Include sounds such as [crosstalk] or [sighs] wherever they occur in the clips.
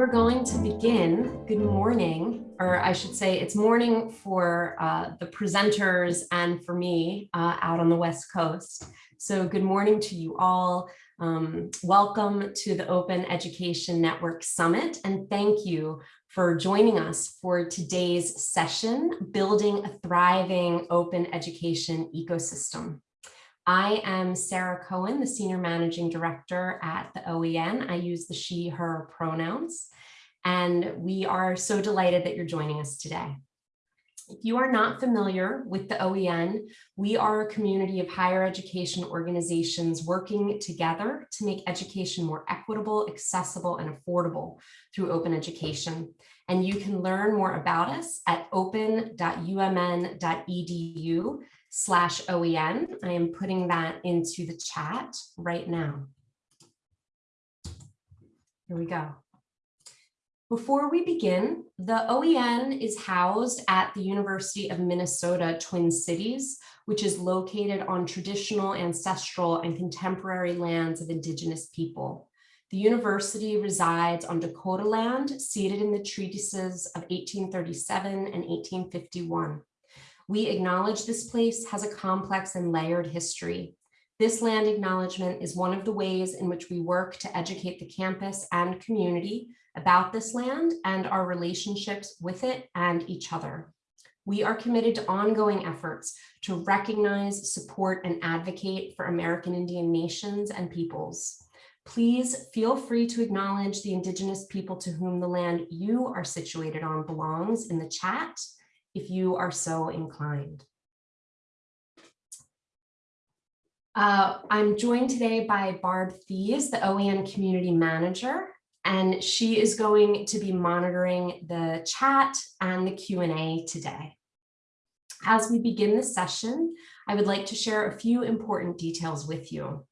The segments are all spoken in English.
we're going to begin. Good morning, or I should say it's morning for uh, the presenters and for me uh, out on the West Coast. So good morning to you all. Um, welcome to the Open Education Network Summit, and thank you for joining us for today's session, Building a Thriving Open Education Ecosystem. I am Sarah Cohen, the Senior Managing Director at the OEN. I use the she, her pronouns, and we are so delighted that you're joining us today. If you are not familiar with the OEN, we are a community of higher education organizations working together to make education more equitable, accessible, and affordable through open education. And you can learn more about us at open.umn.edu slash OEN. I am putting that into the chat right now. Here we go. Before we begin, the OEN is housed at the University of Minnesota Twin Cities, which is located on traditional, ancestral, and contemporary lands of Indigenous people. The university resides on Dakota land, ceded in the treatises of 1837 and 1851. We acknowledge this place has a complex and layered history. This land acknowledgement is one of the ways in which we work to educate the campus and community about this land and our relationships with it and each other. We are committed to ongoing efforts to recognize, support, and advocate for American Indian nations and peoples. Please feel free to acknowledge the Indigenous people to whom the land you are situated on belongs in the chat if you are so inclined. Uh, I'm joined today by Barb Thies, the OEN Community Manager, and she is going to be monitoring the chat and the Q&A today. As we begin this session, I would like to share a few important details with you.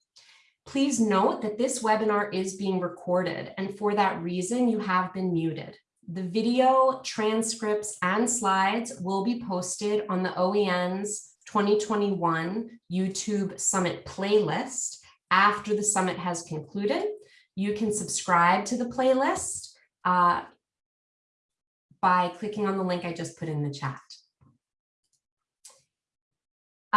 Please note that this webinar is being recorded, and for that reason, you have been muted. The video, transcripts, and slides will be posted on the OEN's 2021 YouTube Summit playlist after the summit has concluded. You can subscribe to the playlist uh, by clicking on the link I just put in the chat.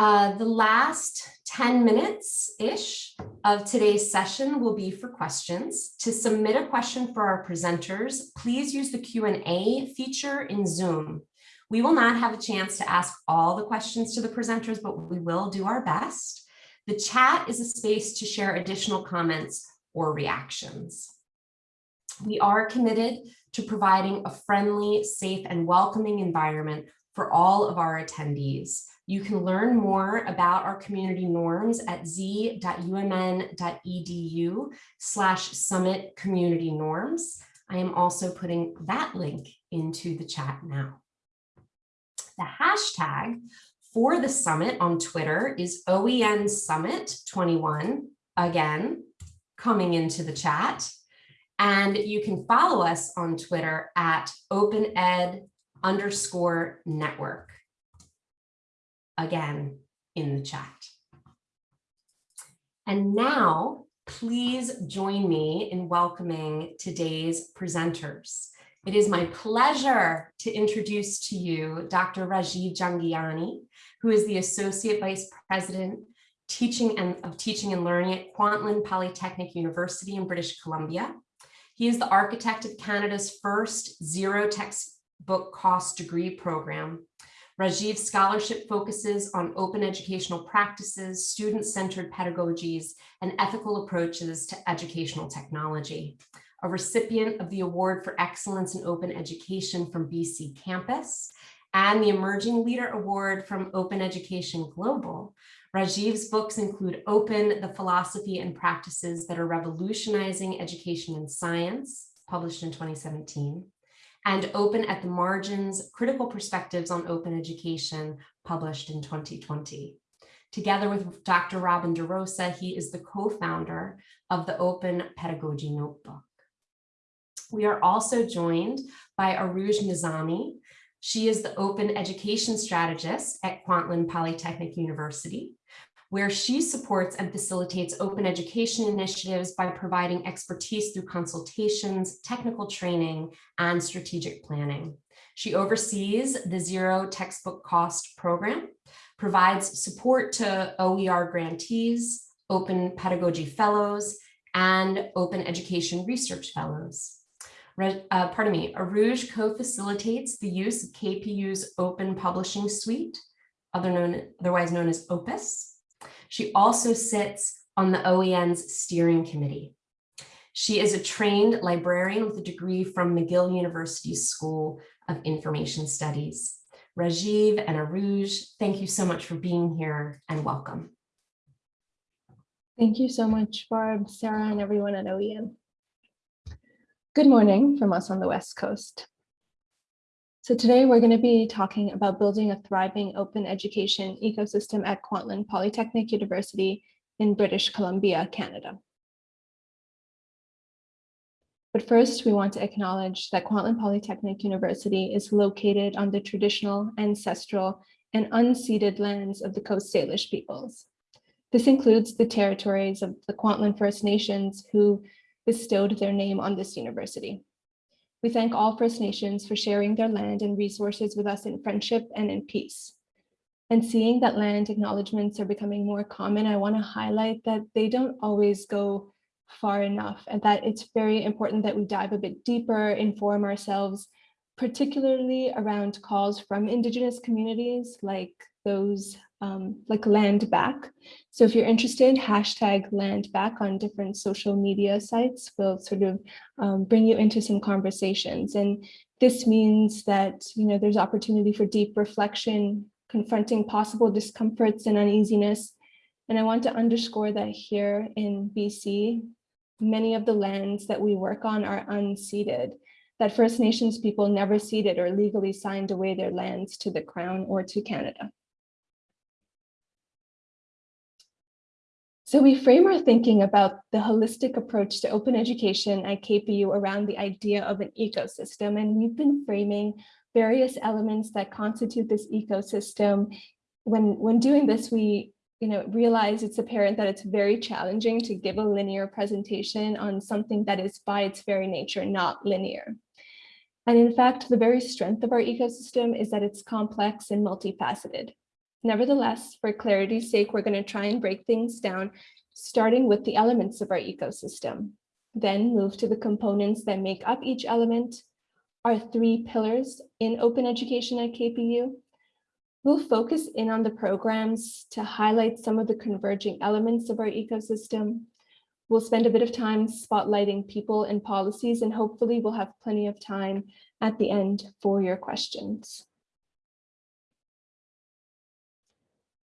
Uh, the last 10 minutes-ish of today's session will be for questions. To submit a question for our presenters, please use the Q&A feature in Zoom. We will not have a chance to ask all the questions to the presenters, but we will do our best. The chat is a space to share additional comments or reactions. We are committed to providing a friendly, safe, and welcoming environment for all of our attendees. You can learn more about our community norms at z.umn.edu slash summit community norms. I am also putting that link into the chat now. The hashtag for the summit on Twitter is OEN Summit 21, again, coming into the chat. And you can follow us on Twitter at OpenEd underscore network again in the chat. And now, please join me in welcoming today's presenters. It is my pleasure to introduce to you Dr. Rajiv Jhangiani, who is the Associate Vice President teaching and, of Teaching and Learning at Kwantlen Polytechnic University in British Columbia. He is the architect of Canada's first zero textbook cost degree program Rajiv's scholarship focuses on open educational practices, student-centered pedagogies, and ethical approaches to educational technology. A recipient of the Award for Excellence in Open Education from BC Campus and the Emerging Leader Award from Open Education Global, Rajiv's books include Open, the Philosophy and Practices that are Revolutionizing Education and Science, published in 2017, and Open at the Margins, Critical Perspectives on Open Education, published in 2020. Together with Dr. Robin DeRosa, he is the co-founder of the Open Pedagogy Notebook. We are also joined by Arooj Nizami. She is the Open Education Strategist at Kwantlen Polytechnic University. Where she supports and facilitates open education initiatives by providing expertise through consultations, technical training, and strategic planning. She oversees the Zero Textbook Cost Program, provides support to OER grantees, Open Pedagogy Fellows, and Open Education Research Fellows. Uh, pardon me, Arouge co-facilitates the use of KPU's Open Publishing Suite, other known, otherwise known as OPUS. She also sits on the OEN's steering committee. She is a trained librarian with a degree from McGill University School of Information Studies. Rajiv and Aruj, thank you so much for being here and welcome. Thank you so much, Barb, Sarah, and everyone at OEN. Good morning from us on the West Coast. So today we're going to be talking about building a thriving open education ecosystem at Kwantlen Polytechnic University in British Columbia, Canada. But first, we want to acknowledge that Kwantlen Polytechnic University is located on the traditional, ancestral, and unceded lands of the Coast Salish peoples. This includes the territories of the Kwantlen First Nations who bestowed their name on this university. We thank all First Nations for sharing their land and resources with us in friendship and in peace. And seeing that land acknowledgements are becoming more common, I want to highlight that they don't always go far enough and that it's very important that we dive a bit deeper, inform ourselves, particularly around calls from Indigenous communities like those um, like land back. So if you're interested, hashtag land back on different social media sites will sort of um, bring you into some conversations. And this means that, you know, there's opportunity for deep reflection, confronting possible discomforts and uneasiness. And I want to underscore that here in BC, many of the lands that we work on are unceded, that First Nations people never ceded or legally signed away their lands to the Crown or to Canada. So we frame our thinking about the holistic approach to open education at KPU around the idea of an ecosystem, and we've been framing various elements that constitute this ecosystem. When, when doing this, we you know, realize it's apparent that it's very challenging to give a linear presentation on something that is by its very nature not linear. And in fact, the very strength of our ecosystem is that it's complex and multifaceted. Nevertheless, for clarity's sake, we're going to try and break things down, starting with the elements of our ecosystem, then move to the components that make up each element, our three pillars in open education at KPU, We'll focus in on the programs to highlight some of the converging elements of our ecosystem. We'll spend a bit of time spotlighting people and policies, and hopefully we'll have plenty of time at the end for your questions.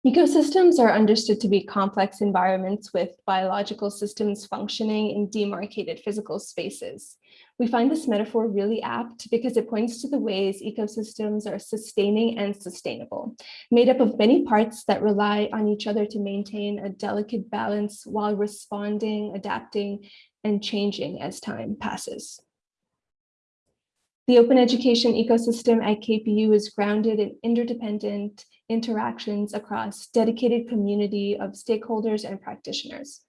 Ecosystems are understood to be complex environments with biological systems functioning in demarcated physical spaces. We find this metaphor really apt because it points to the ways ecosystems are sustaining and sustainable, made up of many parts that rely on each other to maintain a delicate balance while responding, adapting, and changing as time passes. The open education ecosystem at KPU is grounded in interdependent interactions across dedicated community of stakeholders and practitioners.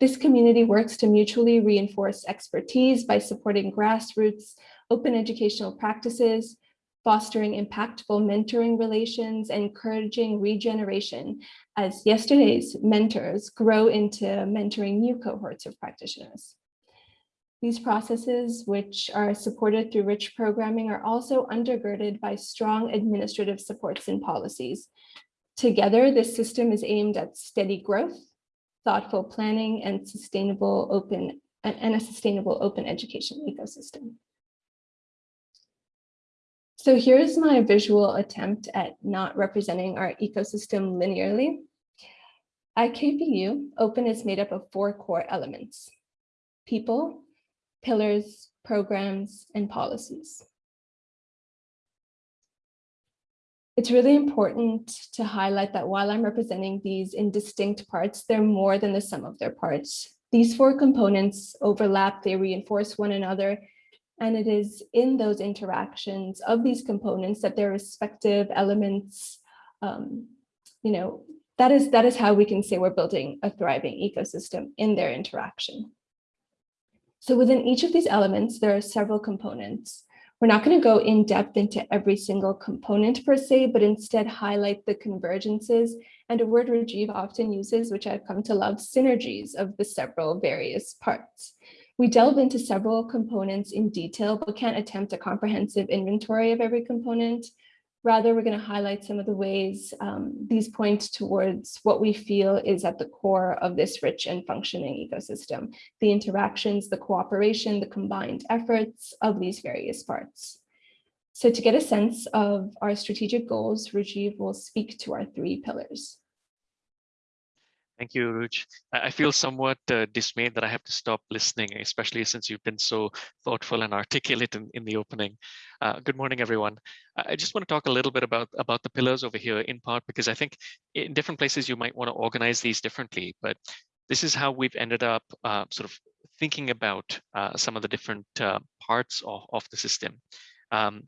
This community works to mutually reinforce expertise by supporting grassroots open educational practices, fostering impactful mentoring relations, and encouraging regeneration as yesterday's mentors grow into mentoring new cohorts of practitioners. These processes, which are supported through rich programming, are also undergirded by strong administrative supports and policies. Together, this system is aimed at steady growth, thoughtful planning, and sustainable open and a sustainable open education ecosystem. So here's my visual attempt at not representing our ecosystem linearly. At KPU, open is made up of four core elements, people, pillars, programs, and policies. It's really important to highlight that while I'm representing these in distinct parts, they're more than the sum of their parts. These four components overlap, they reinforce one another, and it is in those interactions of these components that their respective elements, um, you know, that is, that is how we can say we're building a thriving ecosystem in their interaction. So within each of these elements, there are several components. We're not going to go in depth into every single component per se, but instead highlight the convergences and a word Rajiv often uses, which I've come to love, synergies of the several various parts. We delve into several components in detail, but can't attempt a comprehensive inventory of every component. Rather, we're going to highlight some of the ways um, these point towards what we feel is at the core of this rich and functioning ecosystem, the interactions, the cooperation, the combined efforts of these various parts. So to get a sense of our strategic goals, Rajiv will speak to our three pillars. Thank you, Ruj. I feel somewhat uh, dismayed that I have to stop listening, especially since you've been so thoughtful and articulate in, in the opening. Uh, good morning, everyone. I just want to talk a little bit about, about the pillars over here, in part because I think in different places you might want to organize these differently, but this is how we've ended up uh, sort of thinking about uh, some of the different uh, parts of, of the system. Um,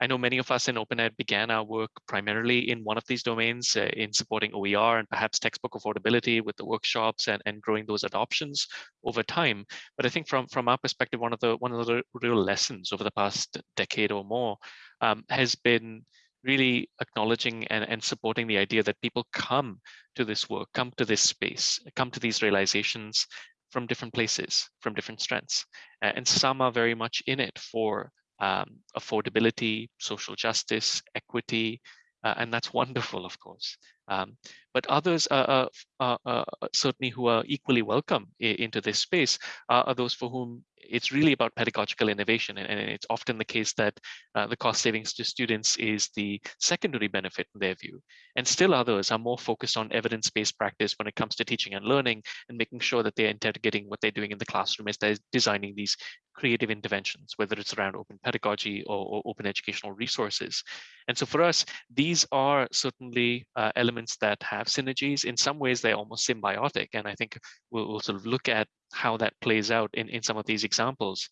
I know many of us in OpenEd began our work primarily in one of these domains uh, in supporting OER and perhaps textbook affordability with the workshops and, and growing those adoptions over time. But I think from, from our perspective, one of the one of the real lessons over the past decade or more um, has been really acknowledging and, and supporting the idea that people come to this work, come to this space, come to these realizations from different places, from different strengths. And some are very much in it for um, affordability, social justice, equity, uh, and that's [laughs] wonderful, of course. Um, but others are, are, are, certainly who are equally welcome into this space are those for whom it's really about pedagogical innovation. And, it's often the case that uh, the cost savings to students is the secondary benefit in their view. And still others are more focused on evidence-based practice when it comes to teaching and learning and making sure that they're interrogating what they're doing in the classroom as they're designing these creative interventions, whether it's around open pedagogy or, or open educational resources. And so for us, these are certainly uh, elements that have synergies. In some ways, they're almost symbiotic. And I think we'll, we'll sort of look at how that plays out in, in some of these examples.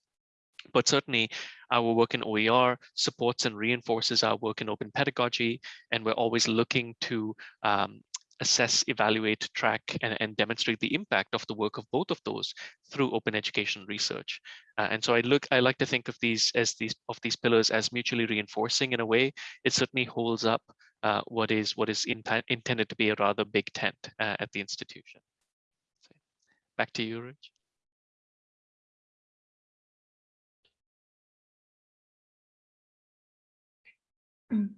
But certainly our work in OER supports and reinforces our work in open pedagogy, and we're always looking to um, assess, evaluate, track, and, and, demonstrate the impact of the work of both of those through open education research. Uh, and so I look, I like to think of these as these of these pillars as mutually reinforcing in a way. It certainly holds up uh, what is what is in, intended to be a rather big tent uh, at the institution. Back to you, Rich. Mm.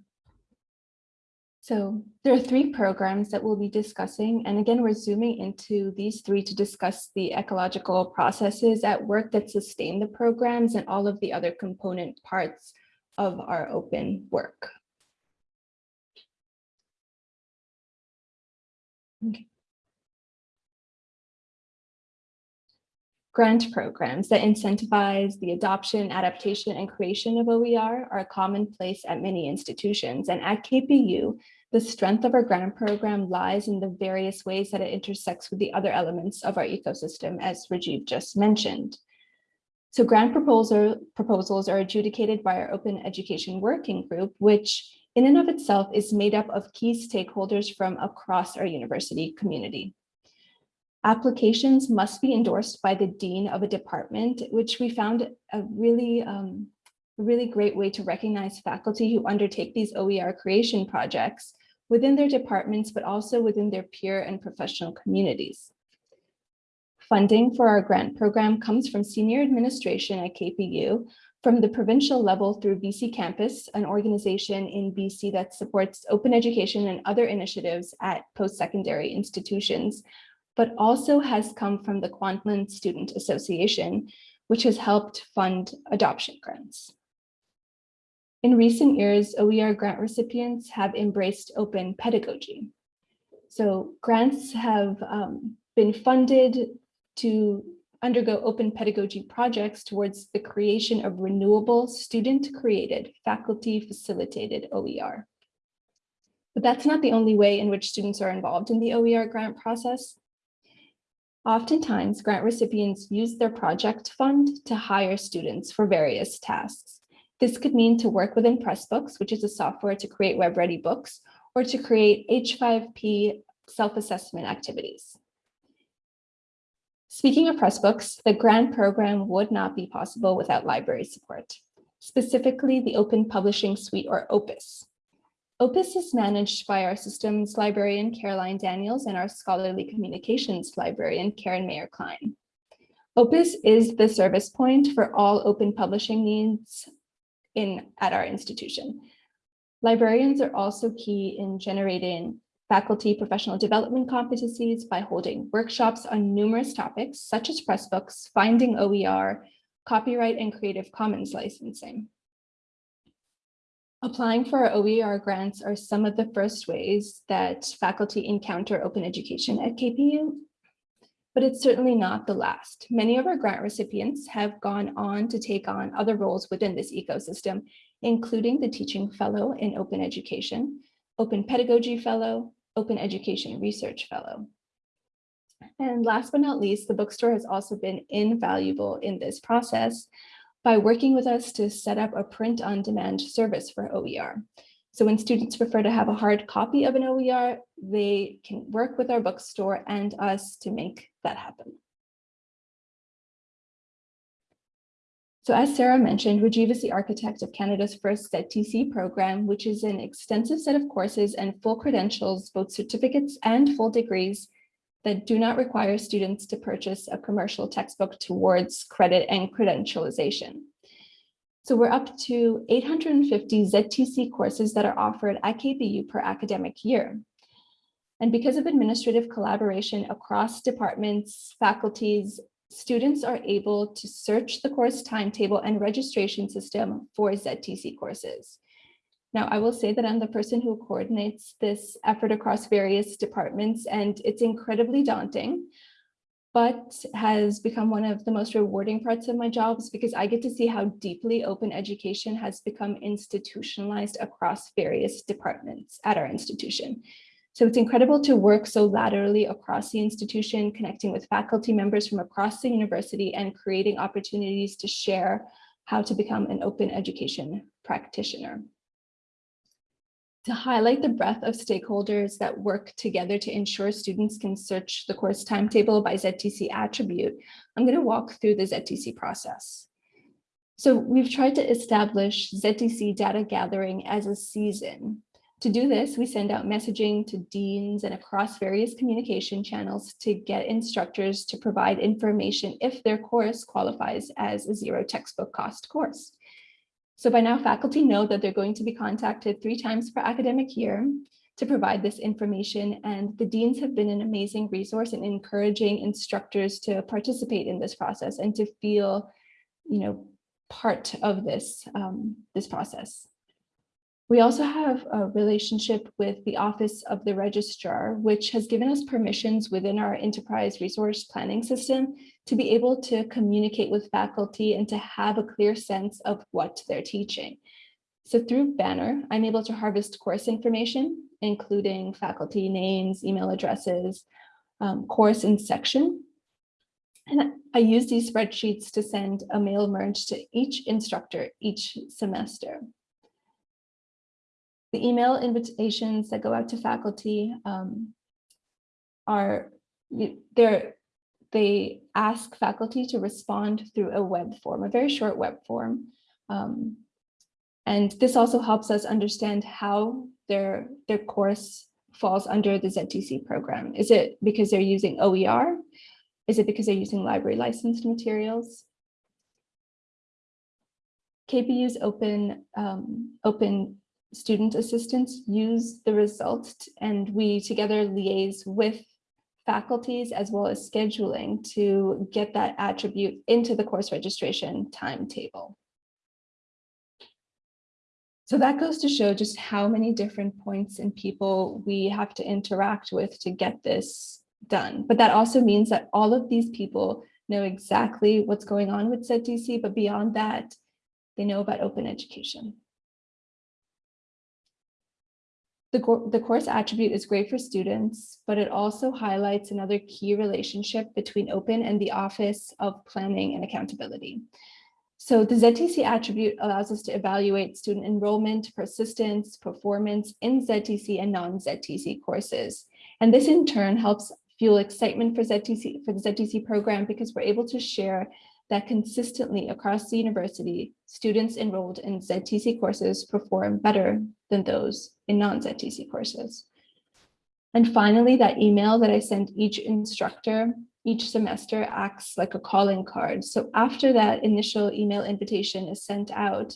So there are three programs that we'll be discussing. And again, we're zooming into these three to discuss the ecological processes at work that sustain the programs and all of the other component parts of our open work. Okay. Grant programs that incentivize the adoption, adaptation, and creation of OER are commonplace at many institutions. And at KPU, the strength of our grant program lies in the various ways that it intersects with the other elements of our ecosystem, as Rajiv just mentioned. So grant proposal, proposals are adjudicated by our Open Education Working Group, which in and of itself is made up of key stakeholders from across our university community. Applications must be endorsed by the dean of a department, which we found a really, um, really great way to recognize faculty who undertake these OER creation projects within their departments, but also within their peer and professional communities. Funding for our grant program comes from senior administration at KPU, from the provincial level through BC Campus, an organization in BC that supports open education and other initiatives at post-secondary institutions, but also has come from the Kwantlen Student Association, which has helped fund adoption grants. In recent years, OER grant recipients have embraced open pedagogy. So grants have um, been funded to undergo open pedagogy projects towards the creation of renewable student-created, faculty-facilitated OER. But that's not the only way in which students are involved in the OER grant process. Oftentimes, grant recipients use their project fund to hire students for various tasks. This could mean to work within Pressbooks, which is a software to create web-ready books, or to create H5P self-assessment activities. Speaking of Pressbooks, the grant program would not be possible without library support, specifically the Open Publishing Suite or OPUS. Opus is managed by our systems librarian, Caroline Daniels, and our scholarly communications librarian, Karen Meijer-Kline. Opus is the service point for all open publishing needs in at our institution. Librarians are also key in generating faculty professional development competencies by holding workshops on numerous topics such as Pressbooks, finding OER, copyright and Creative Commons licensing. Applying for our OER grants are some of the first ways that faculty encounter open education at KPU, but it's certainly not the last. Many of our grant recipients have gone on to take on other roles within this ecosystem, including the Teaching Fellow in Open Education, Open Pedagogy Fellow, Open Education Research Fellow. And last but not least, the bookstore has also been invaluable in this process by working with us to set up a print on demand service for OER. So when students prefer to have a hard copy of an OER, they can work with our bookstore and us to make that happen. So as Sarah mentioned, Rajiv is the architect of Canada's first ZTC program, which is an extensive set of courses and full credentials, both certificates and full degrees that do not require students to purchase a commercial textbook towards credit and credentialization. So we're up to 850 ZTC courses that are offered at KPU per academic year. And because of administrative collaboration across departments, faculties, students are able to search the course timetable and registration system for ZTC courses. Now, I will say that I'm the person who coordinates this effort across various departments, and it's incredibly daunting, but has become one of the most rewarding parts of my jobs because I get to see how deeply open education has become institutionalized across various departments at our institution. So it's incredible to work so laterally across the institution, connecting with faculty members from across the university and creating opportunities to share how to become an open education practitioner to highlight the breadth of stakeholders that work together to ensure students can search the course timetable by ZTC attribute, I'm going to walk through the ZTC process. So we've tried to establish ZTC data gathering as a season. To do this, we send out messaging to deans and across various communication channels to get instructors to provide information if their course qualifies as a zero textbook cost course. So by now faculty know that they're going to be contacted three times per academic year to provide this information and the deans have been an amazing resource in encouraging instructors to participate in this process and to feel, you know, part of this, um, this process. We also have a relationship with the Office of the Registrar, which has given us permissions within our enterprise resource planning system to be able to communicate with faculty and to have a clear sense of what they're teaching. So through Banner, I'm able to harvest course information, including faculty names, email addresses, um, course and section. And I use these spreadsheets to send a mail merge to each instructor each semester. The email invitations that go out to faculty um, are they're they ask faculty to respond through a web form, a very short web form. Um, and this also helps us understand how their, their course falls under the ZTC program. Is it because they're using OER? Is it because they're using library licensed materials? KPU's open, um, open student assistants use the results and we together liaise with faculties as well as scheduling to get that attribute into the course registration timetable. So that goes to show just how many different points and people we have to interact with to get this done. But that also means that all of these people know exactly what's going on with ZTC, but beyond that, they know about open education. The, the course attribute is great for students, but it also highlights another key relationship between open and the Office of Planning and Accountability. So the ZTC attribute allows us to evaluate student enrollment, persistence, performance in ZTC and non-ZTC courses. And this in turn helps fuel excitement for ZTC for the ZTC program because we're able to share that consistently across the university, students enrolled in ZTC courses perform better than those in non-ZTC courses. And finally, that email that I send each instructor each semester acts like a calling card. So after that initial email invitation is sent out,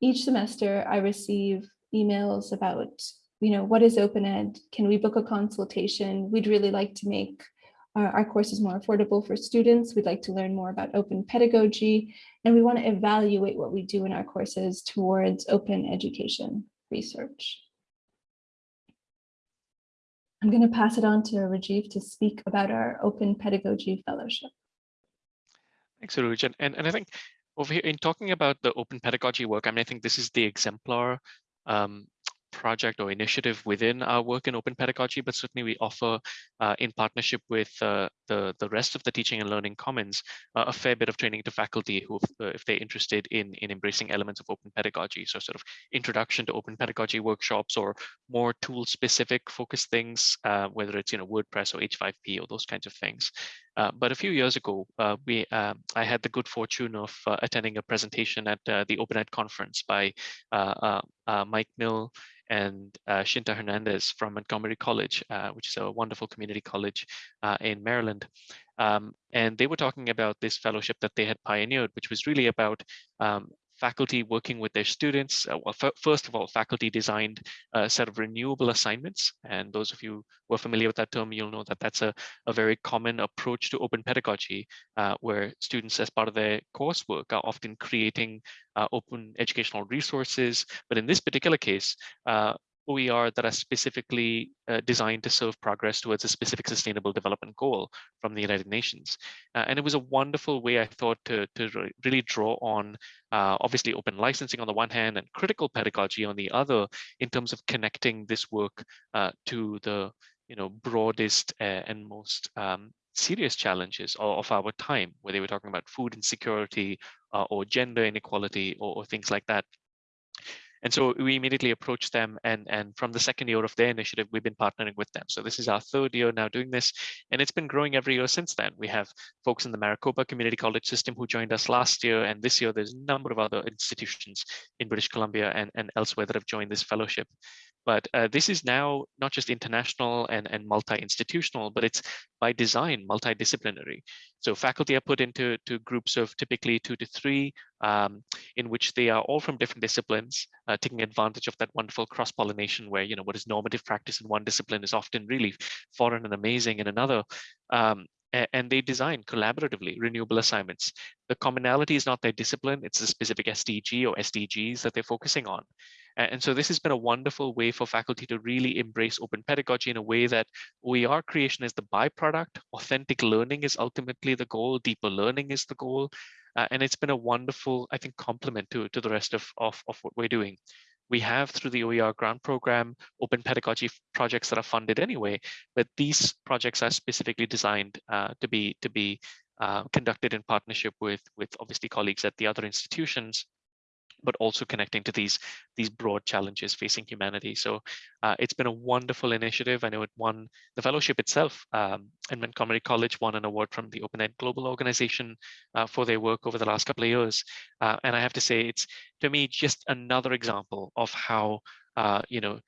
each semester I receive emails about, you know, what is open ed? Can we book a consultation? We'd really like to make our, course is more affordable for students. We'd like to learn more about open pedagogy, and we want to evaluate what we do in our courses towards open education research. I'm going to pass it on to Rajiv to speak about our Open Pedagogy Fellowship. Thanks, Urooj. And, and, and I think over here in talking about the open pedagogy work, I mean, I think this is the exemplar um, project or initiative within our work in open pedagogy, but certainly we offer uh, in partnership with uh, the, the rest of the Teaching and Learning Commons uh, a fair bit of training to faculty who, uh, if they're interested in, in embracing elements of open pedagogy, so sort of introduction to open pedagogy workshops or more tool specific focus things, uh, whether it's you know WordPress or H5P or those kinds of things. Uh, but a few years ago, uh, we um, I had the good fortune of uh, attending a presentation at the OpenEd conference by Mike Mill and uh, Shinta Hernandez from Montgomery College, uh, which is a wonderful community college uh, in Maryland. Um, and they were talking about this fellowship that they had pioneered, which was really about um, faculty working with their students. Uh, well, first of all, faculty designed a set of renewable assignments. And those of you who are familiar with that term, you'll know that that's a, a very common approach to open pedagogy, uh, where students as part of their coursework are often creating uh, open educational resources. But in this particular case, uh, OER that are specifically uh, designed to serve progress towards a specific sustainable development goal from the United Nations. Uh, and it was a wonderful way, I thought, to, to really draw on uh, obviously open licensing on the one hand and critical pedagogy on the other in terms of connecting this work uh, to the you know, broadest uh, and most um, serious challenges of, our time, where they were talking about food insecurity uh, or gender inequality or, or things like that. And so we immediately approached them and, and from the second year of their initiative, we've been partnering with them. So this is our third year now doing this, and it's been growing every year since then. We have folks in the Maricopa Community College system who joined us last year, and this year there's a number of other institutions in British Columbia and, and elsewhere that have joined this fellowship. But uh, this is now not just international and, and multi-institutional, but it's by design multidisciplinary. So faculty are put into to groups of typically two to three, um, in which they are all from different disciplines, uh, taking advantage of that wonderful cross-pollination where, you know, what is normative practice in one discipline is often really foreign and amazing in another. Um, and they design collaboratively renewable assignments. The commonality is not their discipline, it's a specific SDG or SDGs that they're focusing on. And so this has been a wonderful way for faculty to really embrace open pedagogy in a way that OER creation is the byproduct, authentic learning is ultimately the goal, deeper learning is the goal. Uh, and it's been a wonderful, I think, complement to, to the rest of, of, of what we're doing. We have through the OER grant program, open pedagogy projects that are funded anyway, but these projects are specifically designed uh, to be to be uh, conducted in partnership with with obviously colleagues at the other institutions but also connecting to these these broad challenges facing humanity. So uh, it's been a wonderful initiative. I know it won the fellowship itself um, and Montgomery College won an award from the Open Ed Global Organization uh, for their work over the last couple of years. Uh, and I have to say, it's to me just another example of how uh, you know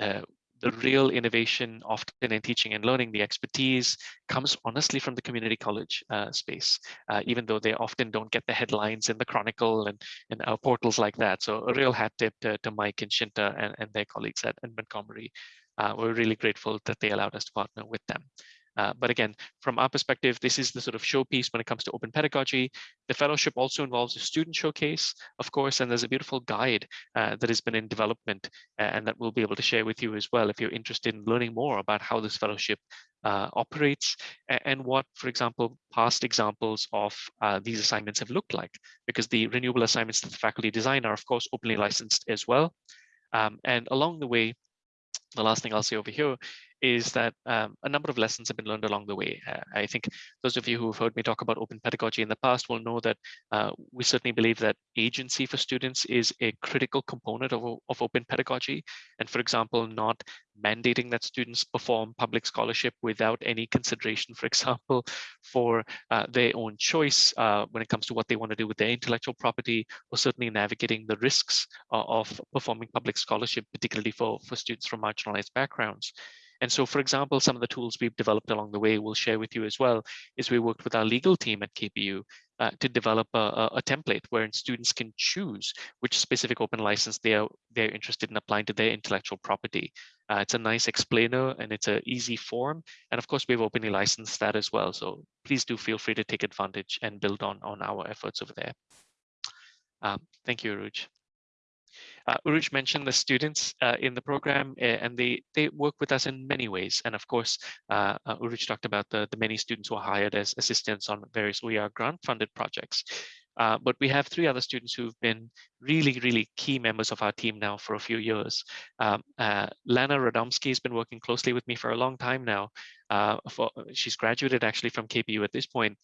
uh, the real innovation often in teaching and learning, the expertise comes honestly from the community college uh, space, uh, even though they often don't get the headlines in the Chronicle and, and uh, portals like that. So a real hat tip to, to Mike and Shinta and, and their colleagues at, at Montgomery. Uh, we're really grateful that they allowed us to partner with them. Uh, but again, from our perspective, this is the sort of showpiece when it comes to open pedagogy. The fellowship also involves a student showcase, of course, and there's a beautiful guide uh, that has been in development and that we'll be able to share with you as well if you're interested in learning more about how this fellowship uh, operates and what, for example, past examples of uh, these assignments have looked like, because the renewable assignments that the faculty design are, of course, openly licensed as well. Um, and along the way, the last thing I'll say over here is that um, a number of lessons have been learned along the way. Uh, I think those of you who have heard me talk about open pedagogy in the past will know that uh, we certainly believe that agency for students is a critical component of, of open pedagogy. And for example, not mandating that students perform public scholarship without any consideration, for example, [laughs] for uh, their own choice uh, when it comes to what they want to do with their intellectual property, or certainly navigating the risks uh, of performing public scholarship, particularly for, for students from marginalized backgrounds. And so, for example, some of the tools we've developed along the way we'll share with you as well is we worked with our legal team at KPU uh, to develop a, a, template wherein students can choose which specific open license they are they're interested in applying to their intellectual property. Uh, it's a nice explainer and it's an easy form. And of course, we've openly licensed that as well. So please do feel free to take advantage and build on, on our efforts over there. Um, thank you, Urooj. Uh, Urooj mentioned the students uh, in the program, eh, and they they work with us in many ways. And of course, uh, uh, Urooj talked about the, the many students who are hired as assistants on various OER grant-funded projects. Uh, but we have three other students who've been really, really key members of our team now for a few years. Um, uh, Lana Radomski has been working closely with me for a long time now. Uh, for, she's graduated actually from KPU at this point,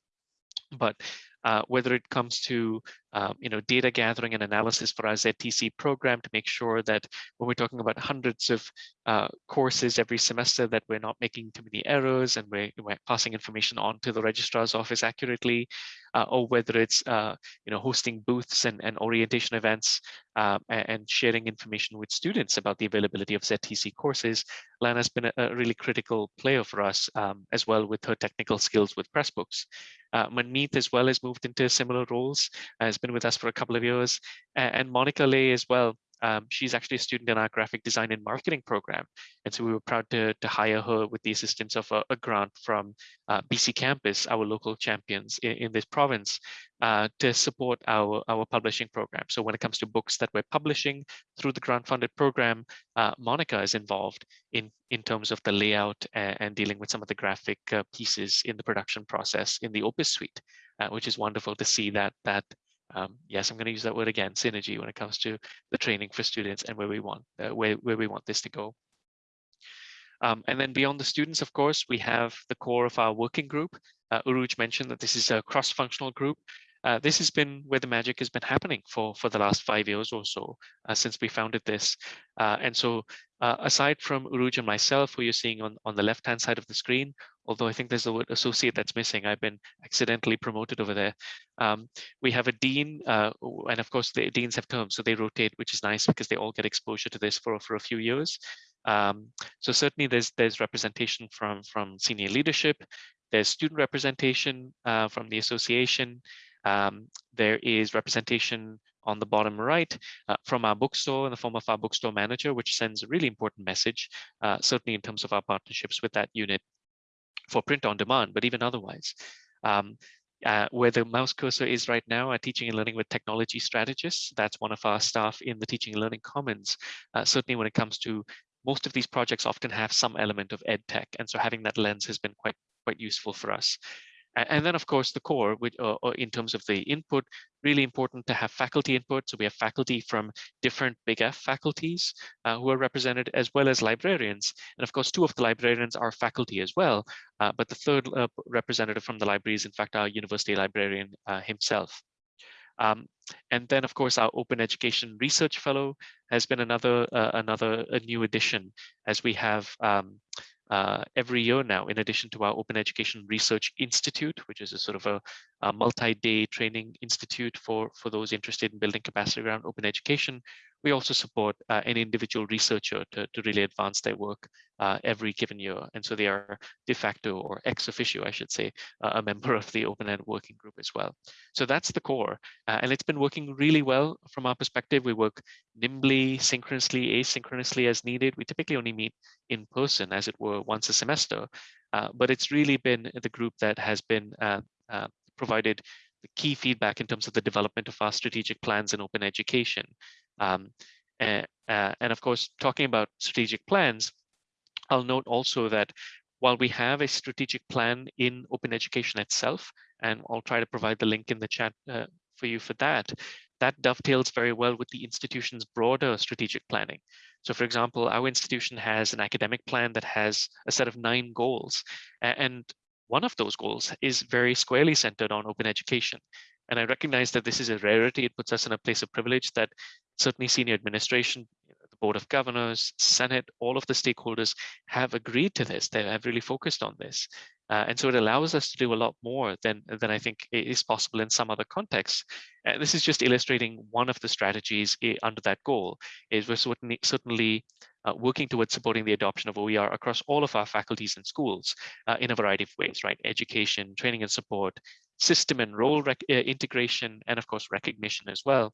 but uh, whether it comes to um, you know data gathering and analysis for our ZTC program to make sure that when we're talking about hundreds of uh, courses every semester that we're not making too many errors and we're, we're passing information on to the registrar's office accurately, uh, or whether it's uh, you know hosting booths and, and orientation events uh, and sharing information with students about the availability of ZTC courses, Lana's been a, a really critical player for us um, as well with her technical skills with Pressbooks. Uh, Manmeet as well has moved into similar roles, has been with us for a couple of years, and Monica Lay as well um, she's actually a student in our graphic design and marketing program. And so we were proud to, to hire her with the assistance of a, a grant from uh, BC Campus, our local champions in, in this province, uh, to support our, our publishing program. So when it comes to books that we're publishing through the grant funded program, uh, Monica is involved in, in terms of the layout and, and dealing with some of the graphic uh, pieces in the production process in the Opus suite, uh, which is wonderful to see that, that um, yes, I'm going to use that word again, synergy when it comes to the training for students and where we want uh, where, where we want this to go. Um, and then beyond the students, of course, we have the core of our working group. Uh, Urooj mentioned that this is a cross-functional group. Uh, this has been where the magic has been happening for, for the last five years or so uh, since we founded this. Uh, and so uh, aside from Urooj and myself, who you're seeing on, on the left-hand side of the screen, although I think there's the word associate that's missing, I've been accidentally promoted over there. Um, we have a dean, uh, and of course the deans have terms, so they rotate, which is nice because they all get exposure to this for, for a few years. Um, so certainly there's there's representation from, from senior leadership, there's student representation uh, from the association, um, there is representation on the bottom right uh, from our bookstore in the form of our bookstore manager, which sends a really important message, uh, certainly in terms of our partnerships with that unit for print on demand, but even otherwise. Um, uh, where the mouse cursor is right now, our teaching and learning with technology strategists. That's one of our staff in the teaching and learning commons. Uh, certainly when it comes to most of these projects often have some element of ed tech. And so having that lens has been quite, quite useful for us. And then, of course, the core, which, uh, uh, in terms of the input, really important to have faculty input. So we have faculty from different Big F faculties uh, who are represented, as well as librarians. And of course, two of the librarians are faculty as well. Uh, but the third uh, representative from the library is, in fact, our university librarian uh, himself. Um, and then, of course, our Open Education Research Fellow has been another another a new addition, as we have um, uh, every year now, in addition to our Open Education Research Institute, which is a sort of a, a multi-day training institute for, for those interested in building capacity around open education, we also support uh, an individual researcher to, to really advance their work uh, every given year. And so they are de facto or ex officio, I should say, uh, a member of the Open Ed Working Group as well. So that's the core. Uh, and it's been working really well from our perspective. We work nimbly, synchronously, asynchronously as needed. We typically only meet in person, as it were, once a semester. Uh, but it's really been the group that has been uh, provided the key feedback in terms of the development of our strategic plans in open education. Um, and, uh, and of course, talking about strategic plans, I'll note also that while we have a strategic plan in open education itself, and I'll try to provide the link in the chat uh, for you for that, that dovetails very well with the institution's broader strategic planning. So for example, our institution has an academic plan that has a set of nine goals. And one of those goals is very squarely centered on open education. And I recognize that this is a rarity. It puts us in a place of privilege that certainly senior administration, the Board of Governors, Senate, all of the stakeholders have agreed to this. They have really focused on this. Uh, and so it allows us to do a lot more than, than I think is possible in some other contexts. Uh, this is just illustrating one of the strategies under that goal is we're certainly, certainly uh, working towards supporting the adoption of OER across all of our faculties and schools uh, in a variety of ways, right? Education, training and support, system and role uh, integration, and of course, recognition as well.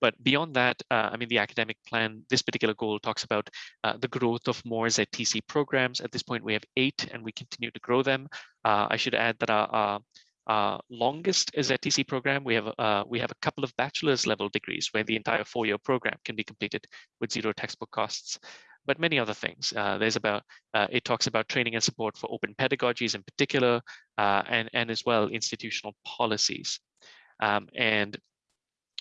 But beyond that, uh, I mean, the academic plan, this particular goal talks about uh, the growth of more ZTC programs. At this point, we have eight and we continue to grow them. Uh, I should add that our, our, longest ZTC program, we have, uh, we have a couple of bachelor's level degrees where the entire four-year program can be completed with zero textbook costs but many other things. Uh, there's about, uh, it talks about training and support for open pedagogies in particular, uh, and, and as well institutional policies. Um, and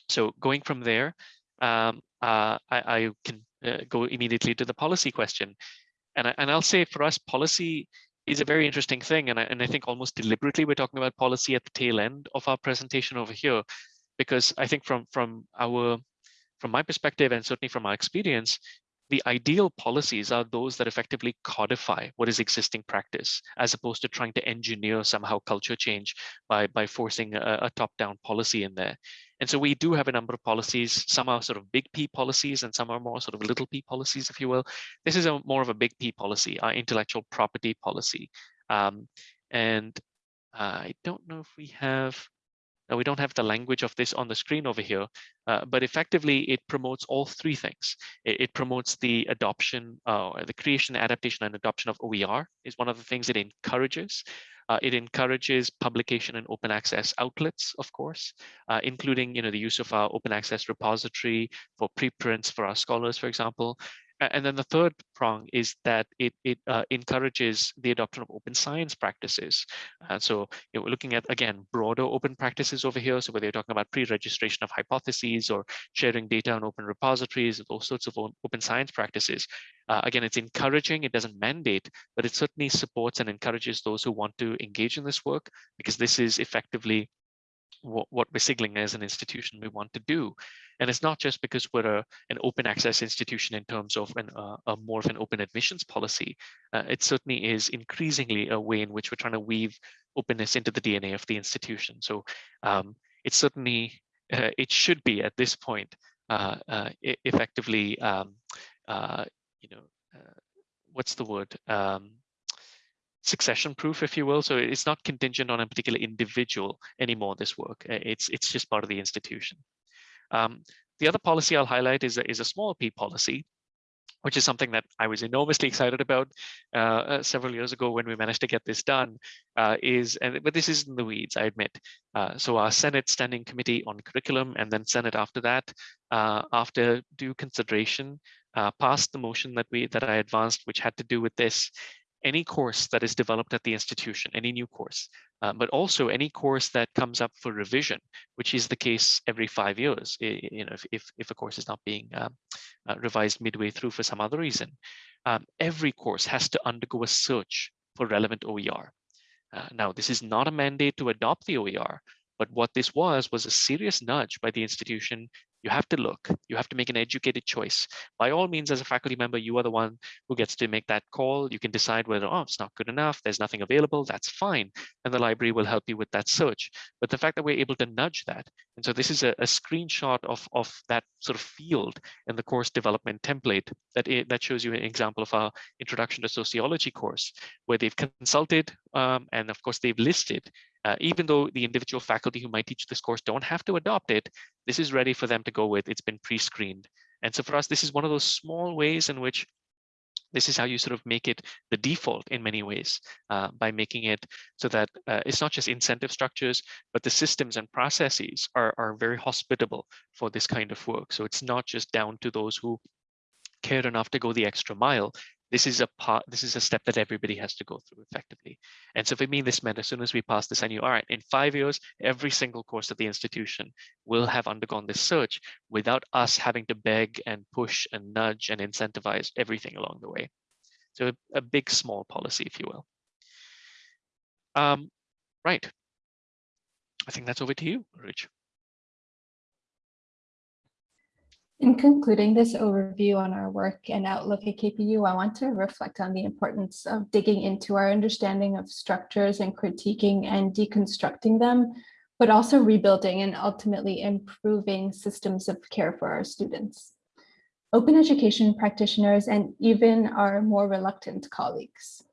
so going from there, um, uh, I, I, can uh, go immediately to the policy question. And, I, and I'll say for us, policy is a very interesting thing. And I, and I think almost deliberately, we're talking about policy at the tail end of our presentation over here, because I think from, from our, from my perspective, and certainly from our experience, the ideal policies are those that effectively codify what is existing practice, as opposed to trying to engineer somehow culture change by, by forcing a, a top-down policy in there. And so we do have a number of policies. Some are sort of big P policies and some are more sort of little p policies, if you will. This is a more of a big P policy, our intellectual property policy. Um, and uh, I don't know if we have, no, we don't have the language of this on the screen over here, uh, but effectively it promotes all three things. It, it promotes the adoption, uh, the creation, adaptation, and adoption of OER is one of the things it encourages. Uh, it encourages publication and open access outlets, of course, uh, including you know, the use of our open access repository for preprints for our scholars, for example. And then the third prong is that it, it uh, encourages the adoption of open science practices. Uh, so you know, we're looking at, again, broader open practices over here. So whether you're talking about pre-registration of hypotheses or sharing data on open repositories, those sorts of open science practices. Uh, again, it's encouraging, it doesn't mandate, but it certainly supports and encourages those who want to engage in this work because this is effectively what, what we're signaling as an institution we want to do. And it's not just because we're a, an open access institution in terms of an, uh, a more of an open admissions policy. Uh, it certainly is increasingly a way in which we're trying to weave openness into the DNA of the institution. So um, it's certainly, uh, it should be at this point uh, uh, effectively, um, uh, you know, what's the word? Um, succession proof, if you will. So it's not contingent on a particular individual anymore, this work. It's, it's just part of the institution. Um, the other policy I'll highlight is a, is a small p policy, which is something that I was enormously excited about uh, uh, several years ago when we managed to get this done. Uh, is and but this is in the weeds, I admit. Uh, so our Senate Standing Committee on Curriculum and then Senate after that, uh, after due consideration, uh, passed the motion that we that I advanced, which had to do with this any course that is developed at the institution, any new course, uh, but also any course that comes up for revision, which is the case every five years, you know, if, if, if a course is not being um, uh, revised midway through for some other reason. Um, every course has to undergo a search for relevant OER. Uh, now, this is not a mandate to adopt the OER, but what this was, was a serious nudge by the institution you have to look, you have to make an educated choice. By all means, as a faculty member, you are the one who gets to make that call. You can decide whether, oh, it's not good enough, there's nothing available, that's fine. And the library will help you with that search. But the fact that we're able to nudge that, and so this is a, a screenshot of, of that sort of field in the course development template that, it, that shows you an example of our introduction to sociology course, where they've consulted um, and of course they've listed uh, even though the individual faculty who might teach this course don't have to adopt it, this is ready for them to go with. It's been pre-screened. And so for us, this is one of those small ways in which this is how you sort of make it the default in many ways uh, by making it so that uh, it's not just incentive structures, but the systems and processes are, are very hospitable for this kind of work. So it's not just down to those who care enough to go the extra mile. This is a part, this is a step that everybody has to go through effectively. And so for me, this meant as soon as we passed this, I knew, all right, in five years, every single course at the institution will have undergone this search without us having to beg and push and nudge and incentivize everything along the way. So a, big, small policy, if you will. Um, right. I think that's over to you, Rich. In concluding this overview on our work and outlook at KPU, I want to reflect on the importance of digging into our understanding of structures and critiquing and deconstructing them, but also rebuilding and ultimately improving systems of care for our students. Open education practitioners and even our more reluctant colleagues